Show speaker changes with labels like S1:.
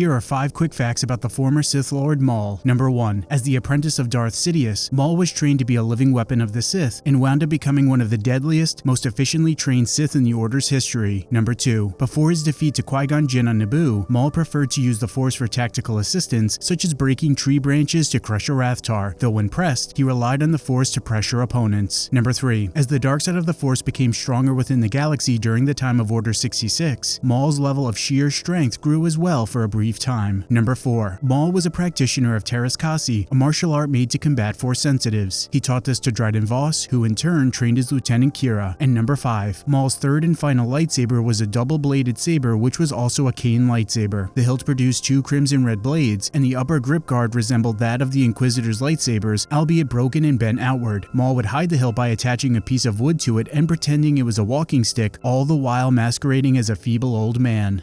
S1: Here are 5 quick facts about the former Sith Lord Maul. Number 1. As the apprentice of Darth Sidious, Maul was trained to be a living weapon of the Sith and wound up becoming one of the deadliest, most efficiently trained Sith in the Order's history. Number 2. Before his defeat to Qui-Gon Jinn on Naboo, Maul preferred to use the Force for tactical assistance, such as breaking tree branches to crush a Rathtar, though when pressed, he relied on the Force to pressure opponents. Number 3. As the dark side of the Force became stronger within the galaxy during the time of Order 66, Maul's level of sheer strength grew as well for a brief time. Number 4. Maul was a practitioner of Teräs Käsi, a martial art made to combat Force sensitives. He taught this to Dryden Voss, who in turn trained his lieutenant Qi'ra. And number 5. Maul's third and final lightsaber was a double-bladed saber which was also a cane lightsaber. The hilt produced two crimson red blades, and the upper grip guard resembled that of the Inquisitor's lightsabers, albeit broken and bent outward. Maul would hide the hilt by attaching a piece of wood to it and pretending it was a walking stick, all the while masquerading as a feeble old man.